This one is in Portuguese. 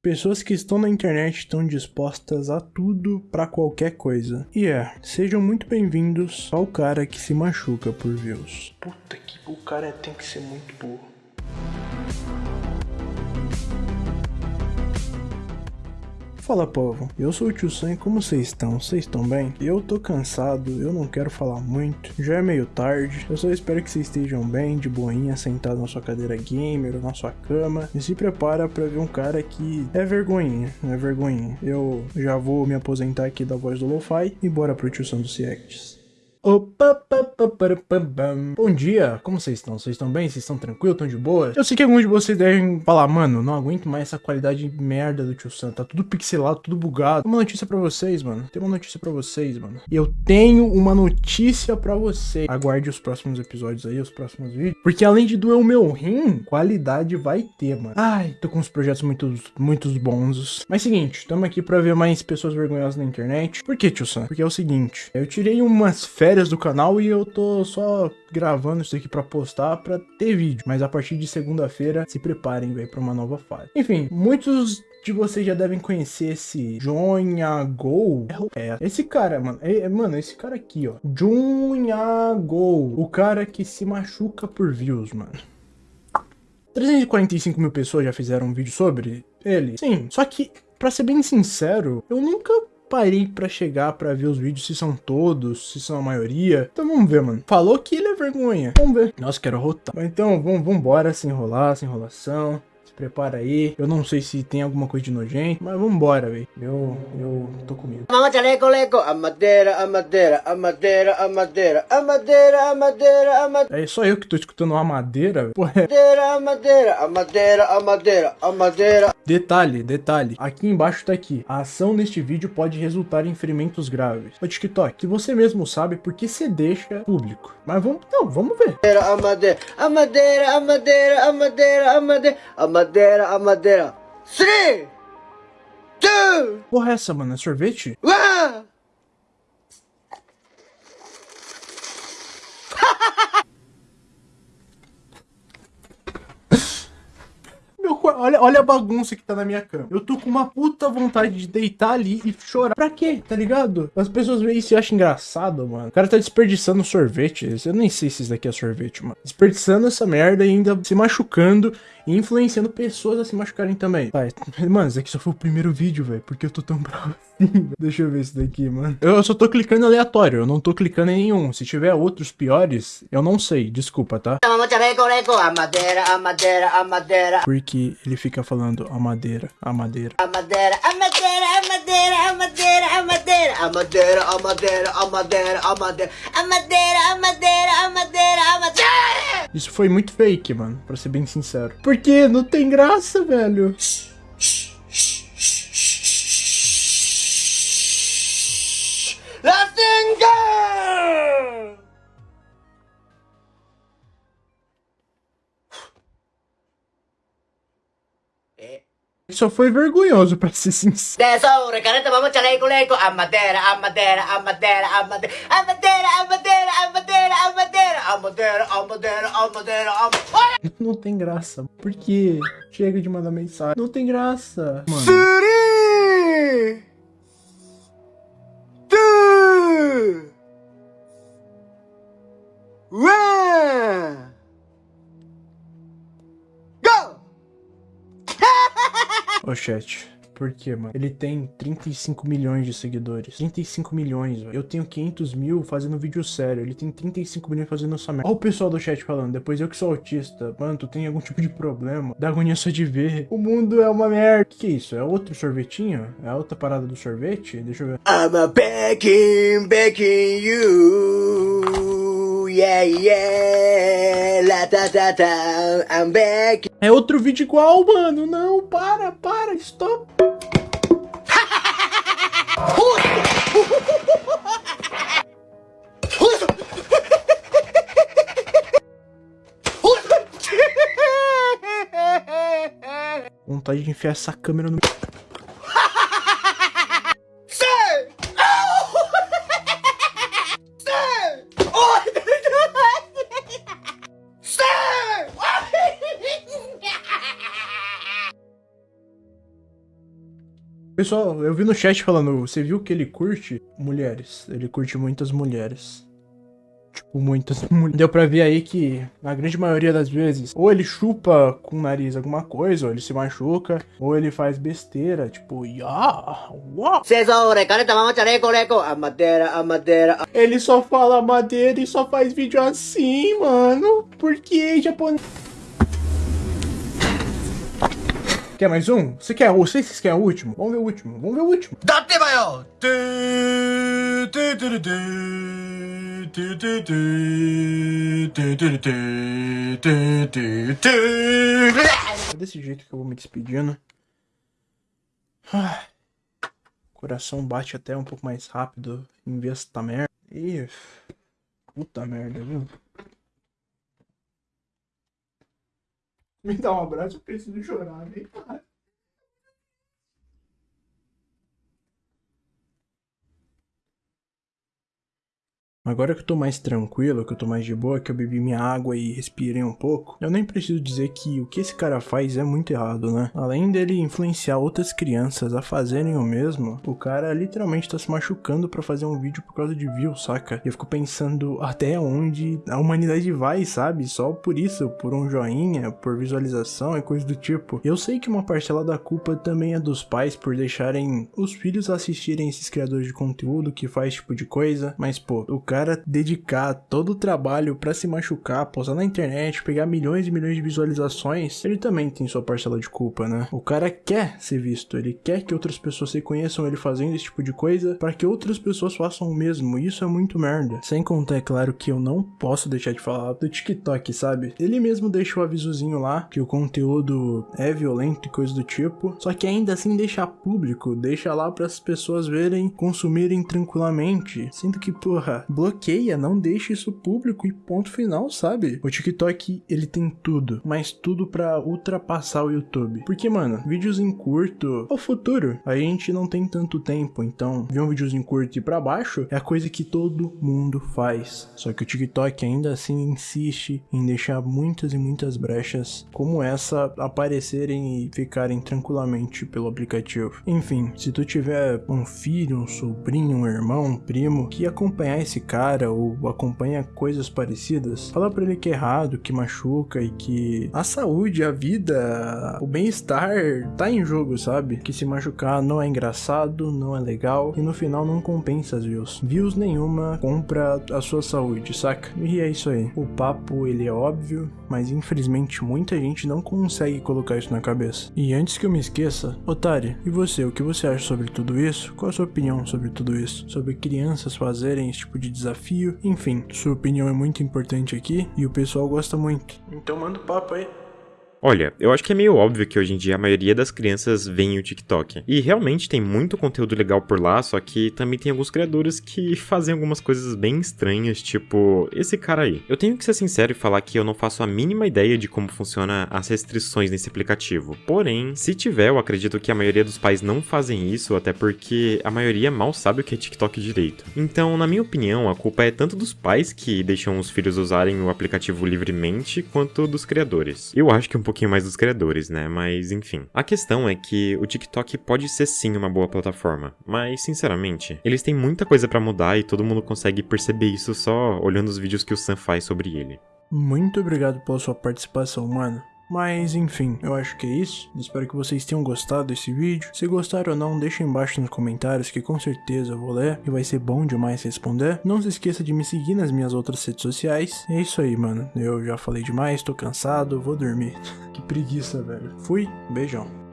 Pessoas que estão na internet estão dispostas a tudo pra qualquer coisa. E é, sejam muito bem-vindos ao cara que se machuca por views. Puta que o cara tem que ser muito burro. Fala povo, eu sou o Tio Sam e como vocês estão? Vocês estão bem? Eu tô cansado, eu não quero falar muito, já é meio tarde, eu só espero que vocês estejam bem, de boinha, sentado na sua cadeira gamer ou na sua cama e se prepara pra ver um cara que é vergonhinha, é vergonhinha. Eu já vou me aposentar aqui da voz do Lo-Fi e bora pro Tio Sam do CX. Bom dia, como vocês estão? Vocês estão bem? Vocês estão tranquilos? Estão de boa? Eu sei que alguns de vocês devem falar, mano, não aguento mais essa qualidade de merda do Tio Sam. Tá tudo pixelado, tudo bugado. Tem uma notícia pra vocês, mano. Tem uma notícia pra vocês, mano. E eu tenho uma notícia pra vocês. Aguarde os próximos episódios aí, os próximos vídeos. Porque além de doer o meu rim, qualidade vai ter, mano. Ai, tô com uns projetos muito, muito bons. Mas seguinte, estamos aqui pra ver mais pessoas vergonhosas na internet. Por que, Tio Sam? Porque é o seguinte, eu tirei umas férias férias do canal e eu tô só gravando isso aqui pra postar pra ter vídeo. Mas a partir de segunda-feira, se preparem, velho, pra uma nova fase. Enfim, muitos de vocês já devem conhecer esse Jonhago. É, esse cara, mano. É, é, mano, esse cara aqui, ó. Jonhago. O cara que se machuca por views, mano. 345 mil pessoas já fizeram um vídeo sobre ele. Sim, só que, pra ser bem sincero, eu nunca parei pra chegar pra ver os vídeos se são todos, se são a maioria. Então vamos ver, mano. Falou que ele é vergonha. Vamos ver. Nossa, quero rotar. Então vamos, vamos embora, sem enrolar, sem enrolação prepara aí. Eu não sei se tem alguma coisa de nojento, mas vambora, velho. Eu, eu tô com medo. Chaleco, leco, a madeira, a madeira, a madeira, a madeira, a madeira, a madeira, a madeira. É só eu que tô escutando uma madeira. É... Madeira, a madeira, a madeira, a madeira, a madeira. Detalhe, detalhe. Aqui embaixo tá aqui. A ação neste vídeo pode resultar em ferimentos graves. O TikTok, que você mesmo sabe porque você deixa público. Mas vamos, não, vamos ver. A madeira, a madeira, a madeira, a madeira, a madeira, a madeira madeira, a madeira. Three, two, Porra, é essa, mano? É sorvete? One. olha, olha a bagunça que tá na minha cama. Eu tô com uma puta vontade de deitar ali e chorar. Pra quê? Tá ligado? As pessoas veem isso e acham engraçado, mano. O cara tá desperdiçando sorvete. Eu nem sei se isso daqui é sorvete, mano. Desperdiçando essa merda e ainda se machucando e influenciando pessoas a se machucarem também. Vai. Mano, esse aqui só foi o primeiro vídeo, velho. Porque eu tô tão bravo assim. Deixa eu ver isso daqui, mano. Eu só tô clicando aleatório. Eu não tô clicando em nenhum. Se tiver outros piores, eu não sei. Desculpa, tá? Porque ele fica falando a madeira, a madeira. A madeira, a madeira, a madeira, a madeira, a madeira. A madeira, a madeira, a madeira, a madeira. A madeira, a madeira, a madeira, a madeira. Isso foi muito fake, mano, pra ser bem sincero. Porque não tem graça, velho. Só foi vergonhoso, pra ser sincero. Tesouro, careta, vamos chaleco, leco, a madeira, a madeira, a madeira, a madeira, a madeira, a madeira, madeira, a madeira, a madeira, a madeira, a madeira, a madeira. Não tem graça. Por quê? Chega de mandar mensagem. Não tem graça. Mano. Three, two, one. Ô chat, por que, mano? Ele tem 35 milhões de seguidores. 35 milhões, velho. Eu tenho 500 mil fazendo vídeo sério. Ele tem 35 milhões fazendo essa merda. Olha o pessoal do chat falando. Depois eu que sou autista. Mano, tu tem algum tipo de problema. Dá agonia só de ver. O mundo é uma merda. O que, que é isso? É outro sorvetinho? É outra parada do sorvete? Deixa eu ver. I'm a begging, begging you. Yeah, yeah. La ta ta ta. I'm back. É outro vídeo igual, mano. Não, para, para, stop. Vontade de enfiar essa câmera no... Pessoal, eu vi no chat falando, você viu que ele curte mulheres? Ele curte muitas mulheres. Tipo, muitas mulheres. Deu pra ver aí que, na grande maioria das vezes, ou ele chupa com o nariz alguma coisa, ou ele se machuca, ou ele faz besteira, tipo, ya, uau. Ele só fala madeira e só faz vídeo assim, mano. Porque japonês. Quer mais um? Você quer? Vocês querem o último? Vamos ver o último. Vamos ver o último. É desse jeito que eu vou me despedindo. Coração bate até um pouco mais rápido em vez dessa merda. Ih, puta merda, viu? Me dá um abraço, eu preciso chorar, vem, cara. Agora que eu tô mais tranquilo, que eu tô mais de boa, que eu bebi minha água e respirei um pouco, eu nem preciso dizer que o que esse cara faz é muito errado, né? Além dele influenciar outras crianças a fazerem o mesmo, o cara literalmente tá se machucando pra fazer um vídeo por causa de views, saca? E eu fico pensando até onde a humanidade vai, sabe? Só por isso, por um joinha, por visualização e coisa do tipo. Eu sei que uma parcela da culpa também é dos pais por deixarem os filhos assistirem esses criadores de conteúdo que faz tipo de coisa, mas pô, o cara cara dedicar todo o trabalho para se machucar, postar na internet, pegar milhões e milhões de visualizações, ele também tem sua parcela de culpa, né? O cara quer ser visto, ele quer que outras pessoas reconheçam ele fazendo esse tipo de coisa para que outras pessoas façam o mesmo. Isso é muito merda. Sem contar, é claro, que eu não posso deixar de falar do TikTok, sabe? Ele mesmo deixa o avisozinho lá que o conteúdo é violento e coisa do tipo, só que ainda assim deixa público, deixa lá para as pessoas verem, consumirem tranquilamente, sendo que, porra, bloqueia, não deixa isso público e ponto final, sabe? O TikTok, ele tem tudo, mas tudo para ultrapassar o YouTube. Porque, mano, vídeos em curto é o futuro. A gente não tem tanto tempo, então ver um videozinho curto e para baixo é a coisa que todo mundo faz. Só que o TikTok ainda assim insiste em deixar muitas e muitas brechas como essa aparecerem e ficarem tranquilamente pelo aplicativo. Enfim, se tu tiver um filho, um sobrinho, um irmão, um primo que acompanhar esse cara cara ou acompanha coisas parecidas, fala para ele que é errado, que machuca e que a saúde, a vida, o bem-estar tá em jogo, sabe? Que se machucar não é engraçado, não é legal e no final não compensa as views. Views nenhuma compra a sua saúde, saca? E é isso aí. O papo ele é óbvio, mas infelizmente muita gente não consegue colocar isso na cabeça. E antes que eu me esqueça, Otário, e você, o que você acha sobre tudo isso? Qual a sua opinião sobre tudo isso? Sobre crianças fazerem esse tipo de desafio desafio, enfim, sua opinião é muito importante aqui e o pessoal gosta muito. Então manda o papo aí. Olha, eu acho que é meio óbvio que hoje em dia a maioria das crianças vem o TikTok. E realmente tem muito conteúdo legal por lá, só que também tem alguns criadores que fazem algumas coisas bem estranhas, tipo esse cara aí. Eu tenho que ser sincero e falar que eu não faço a mínima ideia de como funciona as restrições nesse aplicativo. Porém, se tiver, eu acredito que a maioria dos pais não fazem isso, até porque a maioria mal sabe o que é TikTok direito. Então, na minha opinião, a culpa é tanto dos pais que deixam os filhos usarem o aplicativo livremente, quanto dos criadores. Eu acho que um pouquinho mais dos criadores, né? Mas enfim. A questão é que o TikTok pode ser sim uma boa plataforma, mas sinceramente, eles têm muita coisa para mudar e todo mundo consegue perceber isso só olhando os vídeos que o Sam faz sobre ele. Muito obrigado pela sua participação, mano. Mas enfim, eu acho que é isso. Espero que vocês tenham gostado desse vídeo. Se gostaram ou não, deixa embaixo nos comentários que com certeza eu vou ler e vai ser bom demais responder. Não se esqueça de me seguir nas minhas outras redes sociais. É isso aí, mano. Eu já falei demais, tô cansado, vou dormir. que preguiça, velho. Fui, beijão.